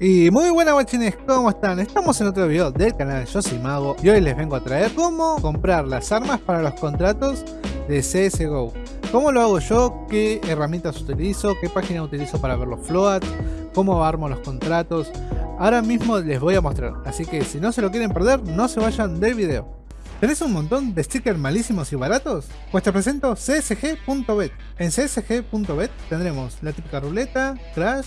Y muy buenas guachines, ¿cómo están? Estamos en otro video del canal Yo Soy Mago y hoy les vengo a traer cómo comprar las armas para los contratos de CSGO. ¿Cómo lo hago yo? ¿Qué herramientas utilizo? ¿Qué página utilizo para ver los floats? ¿Cómo armo los contratos? Ahora mismo les voy a mostrar, así que si no se lo quieren perder, no se vayan del video. ¿Tenés un montón de stickers malísimos y baratos? Pues te presento csg.bet. En csg.bet tendremos la típica ruleta, crash,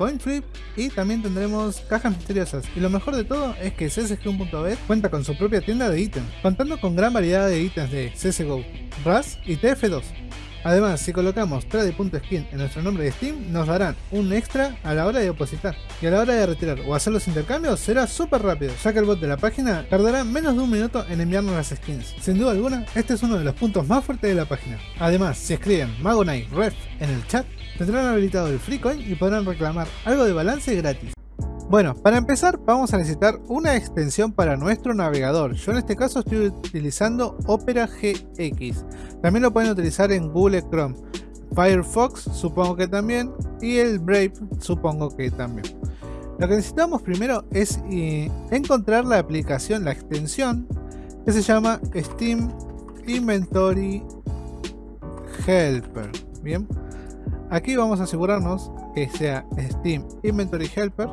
coin flip y también tendremos cajas misteriosas. Y lo mejor de todo es que CSGO.bet cuenta con su propia tienda de ítems, contando con gran variedad de ítems de CSGO, RAS y TF2. Además, si colocamos trade.skin en nuestro nombre de Steam, nos darán un extra a la hora de depositar. Y a la hora de retirar o hacer los intercambios será súper rápido, ya que el bot de la página tardará menos de un minuto en enviarnos las skins. Sin duda alguna, este es uno de los puntos más fuertes de la página. Además, si escriben Magonite Ref en el chat, tendrán habilitado el free coin y podrán reclamar algo de balance gratis. Bueno, para empezar vamos a necesitar una extensión para nuestro navegador. Yo en este caso estoy utilizando Opera GX. También lo pueden utilizar en Google Chrome. Firefox supongo que también. Y el Brave supongo que también. Lo que necesitamos primero es eh, encontrar la aplicación, la extensión que se llama Steam Inventory Helper. Bien, aquí vamos a asegurarnos que sea Steam Inventory Helper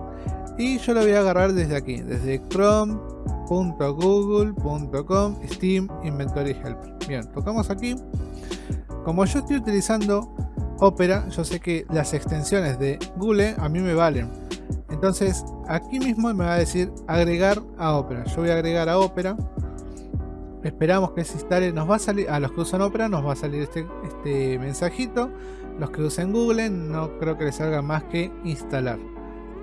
y yo lo voy a agarrar desde aquí, desde chrome.google.com Steam Inventory Helper. Bien, tocamos aquí. Como yo estoy utilizando Opera, yo sé que las extensiones de Google a mí me valen. Entonces aquí mismo me va a decir agregar a Opera. Yo voy a agregar a Opera. Esperamos que se instale. Nos va a salir, a los que usan Opera nos va a salir este, este mensajito. Los que usen Google no creo que les salga más que instalar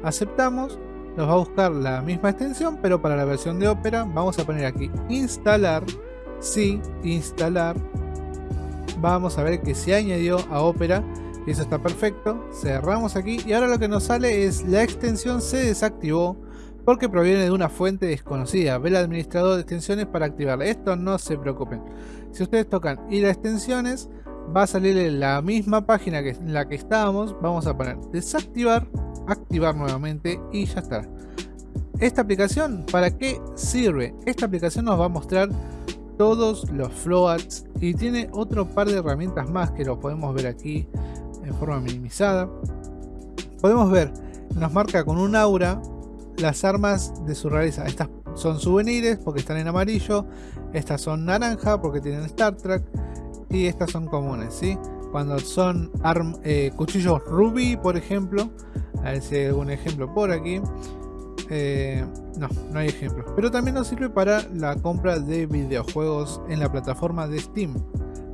aceptamos, nos va a buscar la misma extensión, pero para la versión de Opera vamos a poner aquí instalar, sí, instalar, vamos a ver que se añadió a Opera eso está perfecto, cerramos aquí y ahora lo que nos sale es la extensión se desactivó porque proviene de una fuente desconocida, ve el administrador de extensiones para activarla, esto no se preocupen, si ustedes tocan ir a extensiones va a salir la misma página que en la que estábamos, vamos a poner desactivar activar nuevamente y ya está. Esta aplicación, ¿para qué sirve? Esta aplicación nos va a mostrar todos los floats y tiene otro par de herramientas más que lo podemos ver aquí en forma minimizada. Podemos ver, nos marca con un aura las armas de su rareza. Estas son souvenirs porque están en amarillo, estas son naranja porque tienen Star Trek estas son comunes, ¿sí? Cuando son eh, cuchillos rubí, por ejemplo, a ver si hay algún ejemplo por aquí. Eh, no, no hay ejemplos. Pero también nos sirve para la compra de videojuegos en la plataforma de Steam.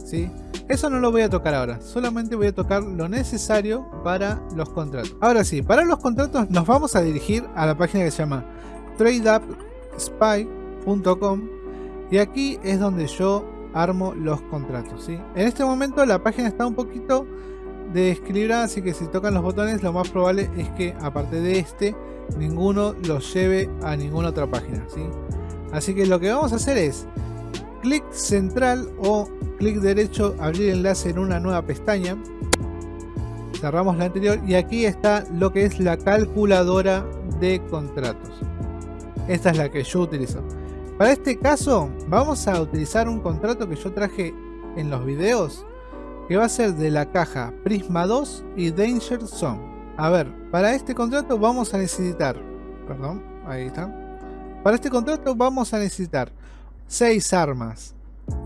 ¿sí? Eso no lo voy a tocar ahora. Solamente voy a tocar lo necesario para los contratos. Ahora sí, para los contratos nos vamos a dirigir a la página que se llama tradeupspy.com y aquí es donde yo armo los contratos. ¿sí? En este momento la página está un poquito de escribir así que si tocan los botones lo más probable es que aparte de este ninguno los lleve a ninguna otra página ¿sí? así que lo que vamos a hacer es clic central o clic derecho abrir enlace en una nueva pestaña cerramos la anterior y aquí está lo que es la calculadora de contratos esta es la que yo utilizo para este caso vamos a utilizar un contrato que yo traje en los videos que va a ser de la caja Prisma 2 y Danger Zone. A ver, para este contrato vamos a necesitar, perdón, ahí está. Para este contrato vamos a necesitar 6 armas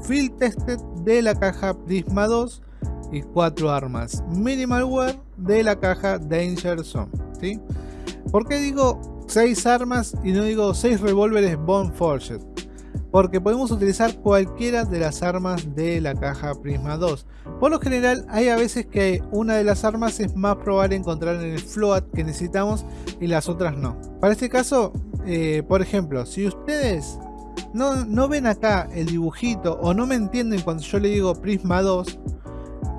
Field Tested de la caja Prisma 2 y 4 armas Minimal Wear de la caja Danger Zone. ¿sí? ¿Por qué digo 6 armas y no digo 6 revólveres Bone Forged? porque podemos utilizar cualquiera de las armas de la caja Prisma 2. Por lo general hay a veces que una de las armas es más probable encontrar en el float que necesitamos y las otras no. Para este caso, eh, por ejemplo, si ustedes no, ven acá el dibujito o no me entienden cuando yo le digo Prisma 2,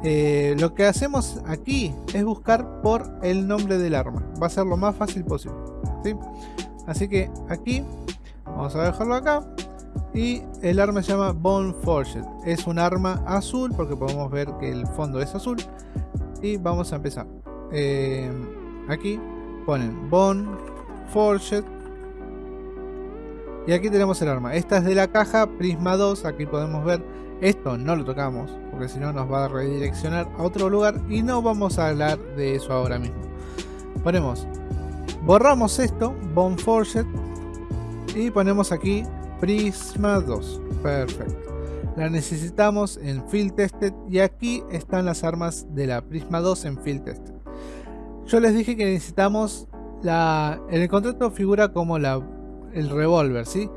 eh, lo que hacemos aquí es buscar por el nombre del arma. Va a ser lo más fácil posible. Así que aquí, vamos a dejarlo acá y el arma se llama Bone Forged. Es un arma azul porque podemos ver que el fondo es azul. Y vamos a empezar. Eh, aquí ponen Bone Forged. Y aquí tenemos el arma. Esta es de la caja Prisma 2. Aquí podemos ver. Esto no lo tocamos. Porque si no nos va a redireccionar a otro lugar. Y no vamos a hablar de eso ahora mismo. Ponemos. Borramos esto. Bone Forged. Y ponemos aquí Prisma 2. Perfecto. La necesitamos en Field Tested. Y aquí están las armas de la Prisma 2 en Field Tested. Yo les dije que necesitamos la, en el contrato figura como la, el revólver, ¿sí?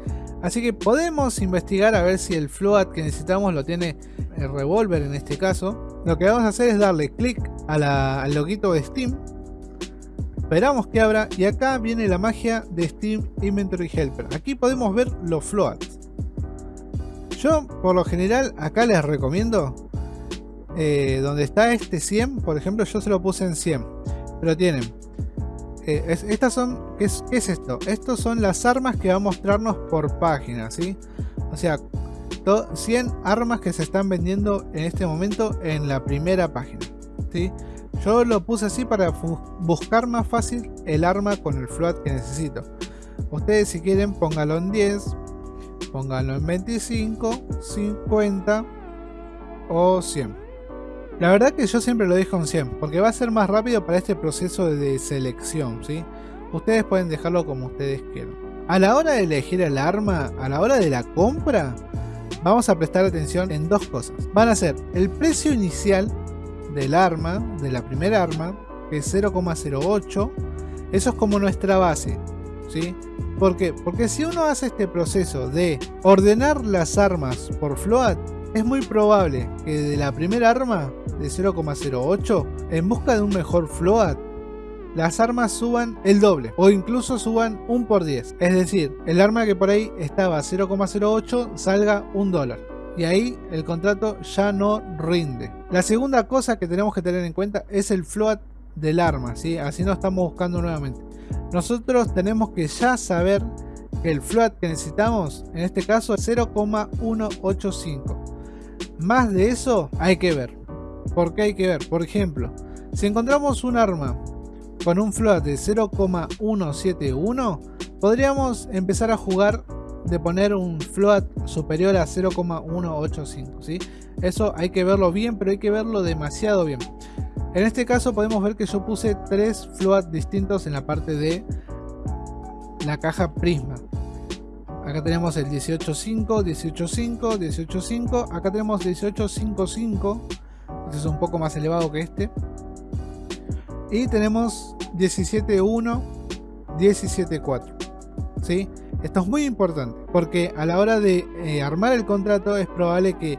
Así que podemos investigar a ver si el float que necesitamos lo tiene el revólver en este caso. Lo que vamos a hacer es darle clic al loguito de Steam. Esperamos que abra y acá viene la magia de Steam Inventory Helper. Aquí podemos ver los floats. Yo por lo general acá les recomiendo eh, donde está este 100, por ejemplo yo se lo puse en 100 pero tienen eh, estas son ¿qué es, esto? estos son las armas que va a mostrarnos por página ¿sí? o sea 100 armas que se están vendiendo en este momento en la primera página ¿sí? Yo lo puse así para buscar más fácil el arma con el float que necesito ustedes si quieren póngalo en 10 pónganlo en 25 50 o 100 la verdad que yo siempre lo dejo en 100, porque va a ser más rápido para este proceso de selección, ¿sí? Ustedes pueden dejarlo como ustedes quieran. A la hora de elegir el arma, a la hora de la compra, vamos a prestar atención en dos cosas. Van a ser el precio inicial del arma, de la primera arma, que es 0,08. Eso es como nuestra base, ¿sí? ¿Por qué? Porque si uno hace este proceso de ordenar las armas por float, es muy probable que de la primera arma de 0,08 en busca de un mejor float las armas suban el doble o incluso suban un por 10 es decir el arma que por ahí estaba 0,08 salga un dólar y ahí el contrato ya no rinde la segunda cosa que tenemos que tener en cuenta es el float del arma ¿sí? así no estamos buscando nuevamente nosotros tenemos que ya saber que el float que necesitamos en este caso es 0,185 más de eso hay que ver. ¿Por qué hay que ver? Por ejemplo, si encontramos un arma con un float de 0,171, podríamos empezar a jugar de poner un float superior a 0,185. ¿sí? Eso hay que verlo bien, pero hay que verlo demasiado bien. En este caso podemos ver que yo puse tres floats distintos en la parte de la caja Prisma. Acá tenemos el 18.5, 18.5, 18.5. Acá tenemos 18.55. Este es un poco más elevado que este. Y tenemos 17.1, 17.4. ¿Sí? Esto es muy importante porque a la hora de eh, armar el contrato es probable que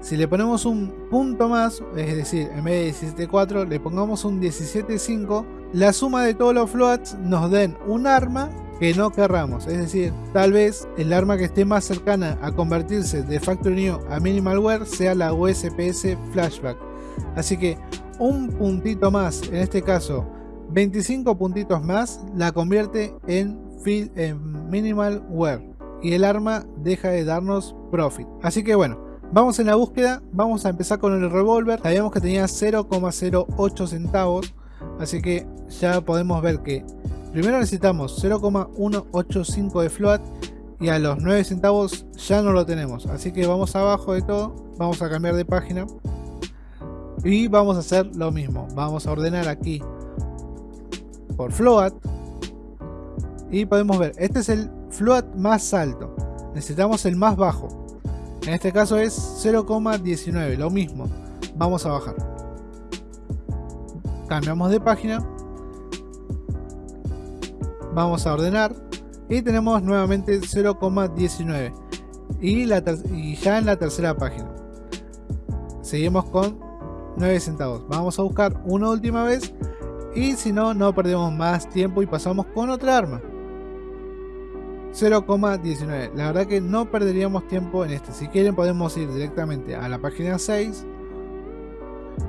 si le ponemos un punto más, es decir, en vez de 17.4 le pongamos un 17.5, la suma de todos los floats nos den un arma que no querramos. Es decir, tal vez el arma que esté más cercana a convertirse de Factory New a Minimalware sea la USPS Flashback. Así que un puntito más, en este caso 25 puntitos más, la convierte en, en Minimalware. Y el arma deja de darnos profit. Así que bueno, vamos en la búsqueda. Vamos a empezar con el revólver. Sabíamos que tenía 0,08 centavos. Así que ya podemos ver que Primero necesitamos 0,185 de float y a los 9 centavos ya no lo tenemos. Así que vamos abajo de todo, vamos a cambiar de página y vamos a hacer lo mismo. Vamos a ordenar aquí por float y podemos ver, este es el float más alto. Necesitamos el más bajo. En este caso es 0,19, lo mismo. Vamos a bajar. Cambiamos de página vamos a ordenar y tenemos nuevamente 0,19 y, y ya en la tercera página seguimos con 9 centavos vamos a buscar una última vez y si no no perdemos más tiempo y pasamos con otra arma 0,19 la verdad que no perderíamos tiempo en este si quieren podemos ir directamente a la página 6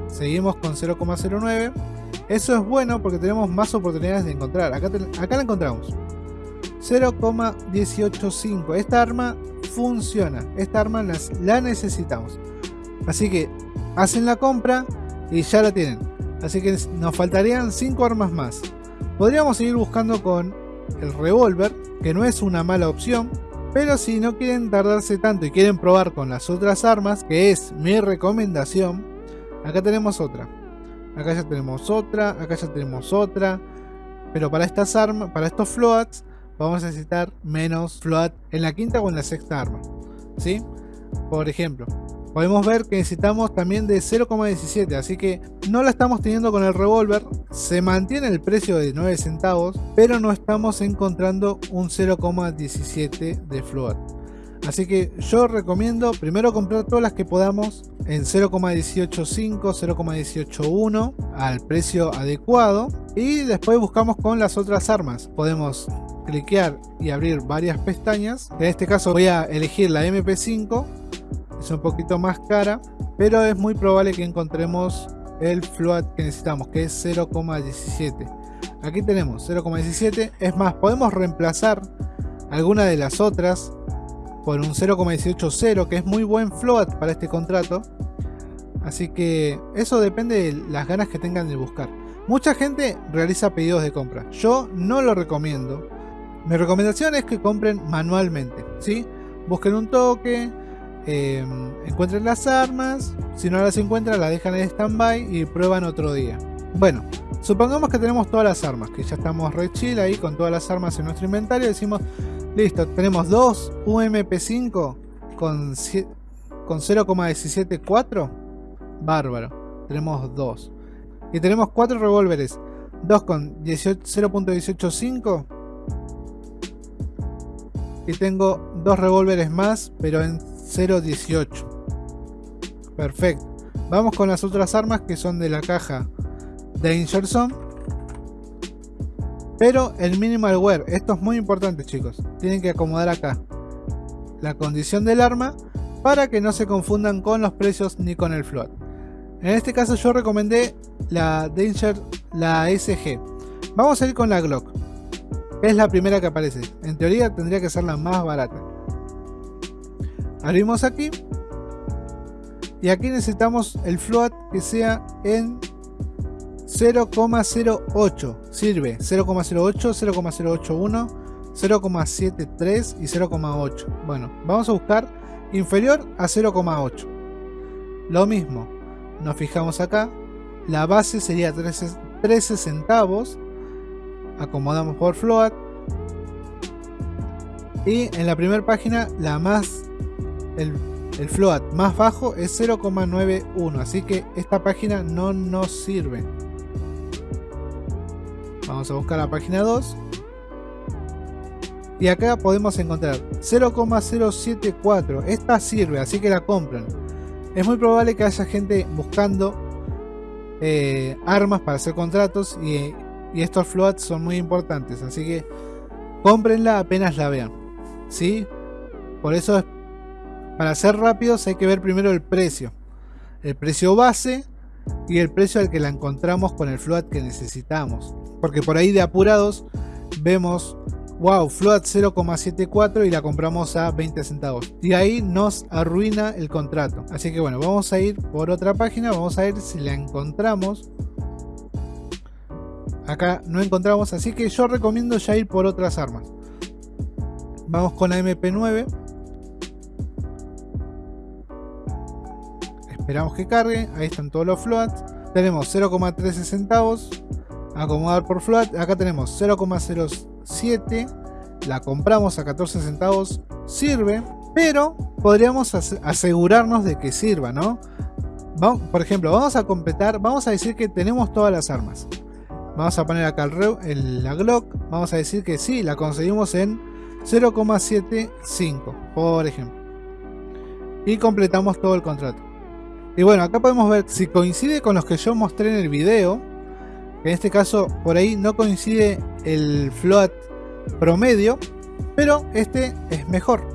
seguimos con 0,09 eso es bueno porque tenemos más oportunidades de encontrar. Acá, acá la encontramos. 0,185. Esta arma funciona. Esta arma la necesitamos. Así que hacen la compra y ya la tienen. Así que nos faltarían 5 armas más. Podríamos seguir buscando con el revólver, que no es una mala opción, pero si no quieren tardarse tanto y quieren probar con las otras armas, que es mi recomendación, acá tenemos otra. Acá ya tenemos otra, acá ya tenemos otra. Pero para estas armas, para estos floats, vamos a necesitar menos float en la quinta o en la sexta arma. ¿Sí? Por ejemplo, podemos ver que necesitamos también de 0,17 así que no la estamos teniendo con el revólver. Se mantiene el precio de 9 centavos pero no estamos encontrando un 0,17 de float así que yo recomiendo primero comprar todas las que podamos en 0,185 0,181 al precio adecuado. Y después buscamos con las otras armas. Podemos cliquear y abrir varias pestañas. En este caso voy a elegir la MP5 es un poquito más cara, pero es muy probable que encontremos el float que necesitamos, que es 0,17. Aquí tenemos 0,17, es más, podemos reemplazar alguna de las otras por un 0,180, que es muy buen float para este contrato. Así que eso depende de las ganas que tengan de buscar. Mucha gente realiza pedidos de compra. Yo no lo recomiendo. Mi recomendación es que compren manualmente. ¿sí? Busquen un toque, eh, encuentren las armas, si no las encuentran las dejan en stand-by y prueban otro día. Bueno, supongamos que tenemos todas las armas, que ya estamos re chill ahí con todas las armas en nuestro inventario, decimos, listo, tenemos dos UMP5 con, con 0,174, bárbaro, tenemos dos. Y tenemos cuatro revólveres, dos con 0.185 y tengo dos revólveres más, pero en 0.18. Perfecto. Vamos con las otras armas que son de la caja Danger Zone. Pero el minimal wear, esto es muy importante chicos. Tienen que acomodar acá la condición del arma para que no se confundan con los precios ni con el float. En este caso yo recomendé la Danger, la SG. Vamos a ir con la Glock. Es la primera que aparece. En teoría tendría que ser la más barata. Abrimos aquí. Y aquí necesitamos el float que sea en 0,08. Sirve 0,08, 0,081, 0,73 y 0,8. Bueno, vamos a buscar inferior a 0,8. Lo mismo, nos fijamos acá. La base sería 13, 13 centavos. Acomodamos por float. Y en la primera página, la más el, float más bajo es 0,91 así que esta página no nos sirve. Vamos a buscar la página 2 y acá podemos encontrar 0,074 esta sirve así que la compran. Es muy probable que haya gente buscando eh, armas para hacer contratos y, y estos floats son muy importantes así que cómprenla apenas la vean ¿sí? por eso es para ser rápidos hay que ver primero el precio. El precio base y el precio al que la encontramos con el float que necesitamos. Porque por ahí de apurados vemos, wow, float 0,74 y la compramos a 20 centavos. Y ahí nos arruina el contrato. Así que bueno, vamos a ir por otra página, vamos a ver si la encontramos. Acá no encontramos, así que yo recomiendo ya ir por otras armas. Vamos con la MP9. Esperamos que cargue. Ahí están todos los floats. Tenemos 0,13 centavos. Acomodar por float. Acá tenemos 0,07. La compramos a 14 centavos. Sirve. Pero podríamos asegurarnos de que sirva, ¿no? Por ejemplo, vamos a completar. Vamos a decir que tenemos todas las armas. Vamos a poner acá el, la Glock. Vamos a decir que sí, la conseguimos en 0,75, por ejemplo. Y completamos todo el contrato. Y bueno, acá podemos ver si coincide con los que yo mostré en el video. En este caso, por ahí no coincide el float promedio, pero este es mejor.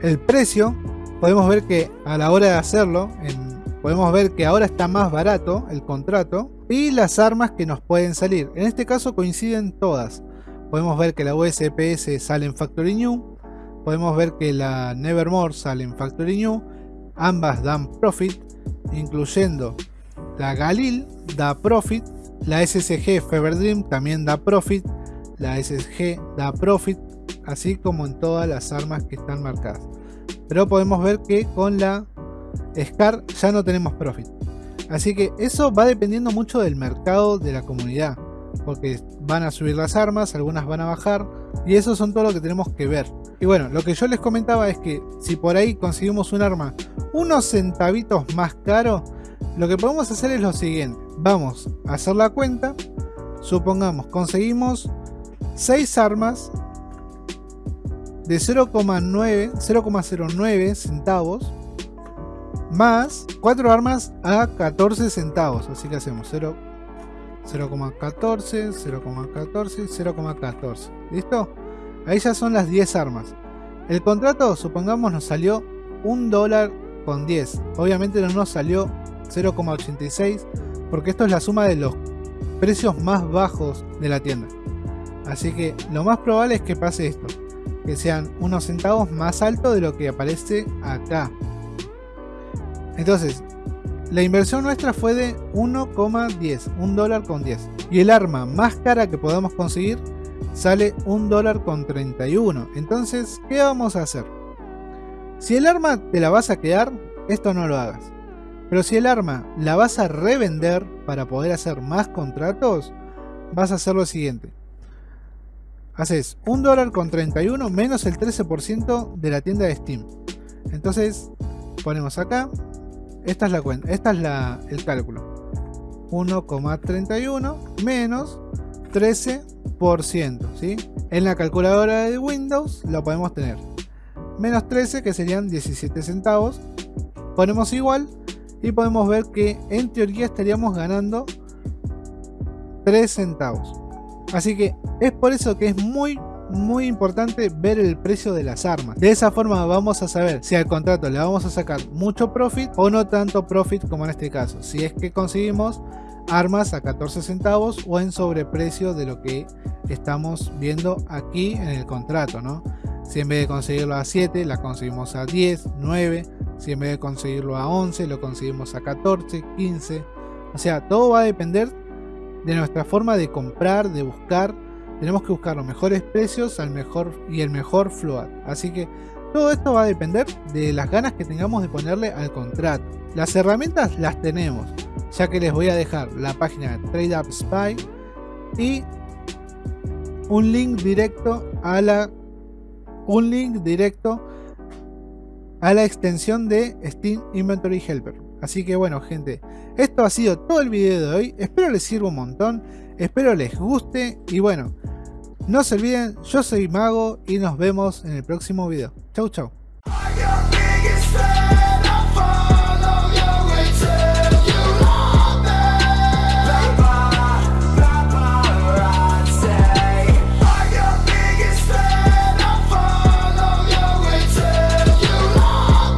El precio, podemos ver que a la hora de hacerlo, podemos ver que ahora está más barato el contrato. Y las armas que nos pueden salir. En este caso coinciden todas. Podemos ver que la USPS sale en Factory New. Podemos ver que la Nevermore sale en Factory New. Ambas dan profit incluyendo la Galil da profit, la SSG Fever Dream también da profit, la SG da profit, así como en todas las armas que están marcadas. Pero podemos ver que con la SCAR ya no tenemos profit. Así que eso va dependiendo mucho del mercado de la comunidad. Porque van a subir las armas, algunas van a bajar. Y eso son todo lo que tenemos que ver. Y bueno, lo que yo les comentaba es que si por ahí conseguimos un arma unos centavitos más caro, lo que podemos hacer es lo siguiente. Vamos a hacer la cuenta. Supongamos, conseguimos 6 armas de 0,9 0,09 centavos más 4 armas a 14 centavos. Así que hacemos 0,14, 0,14 0,14. ¿Listo? Ahí ya son las 10 armas. El contrato, supongamos, nos salió 1 dólar con 10. Obviamente no nos salió 0,86 porque esto es la suma de los precios más bajos de la tienda. Así que lo más probable es que pase esto. Que sean unos centavos más alto de lo que aparece acá. Entonces, la inversión nuestra fue de 1,10, 1 dólar con 10. Y el arma más cara que podamos conseguir sale 1 dólar con 31. Entonces, ¿qué vamos a hacer? Si el arma te la vas a quedar, esto no lo hagas. Pero si el arma la vas a revender para poder hacer más contratos, vas a hacer lo siguiente. Haces 1 dólar con 31 menos el 13% de la tienda de Steam. Entonces, ponemos acá esta es la cuenta, esta es la, el cálculo. 1,31 menos 13%, ¿sí? En la calculadora de Windows lo podemos tener. Menos 13 que serían 17 centavos. Ponemos igual y podemos ver que en teoría estaríamos ganando 3 centavos. Así que es por eso que es muy muy importante ver el precio de las armas. De esa forma vamos a saber si al contrato le vamos a sacar mucho profit o no tanto profit como en este caso. Si es que conseguimos armas a 14 centavos o en sobreprecio de lo que estamos viendo aquí en el contrato, ¿no? Si en vez de conseguirlo a 7, la conseguimos a 10, 9. Si en vez de conseguirlo a 11, lo conseguimos a 14, 15. O sea, todo va a depender de nuestra forma de comprar, de buscar tenemos que buscar los mejores precios al mejor y el mejor float. Así que todo esto va a depender de las ganas que tengamos de ponerle al contrato. Las herramientas las tenemos, ya que les voy a dejar la página de TradeUp Spy y un link directo a la un link directo a la extensión de Steam Inventory Helper. Así que bueno gente, esto ha sido todo el video de hoy, espero les sirva un montón, espero les guste y bueno, no se olviden, yo soy Mago y nos vemos en el próximo video. Chau chau.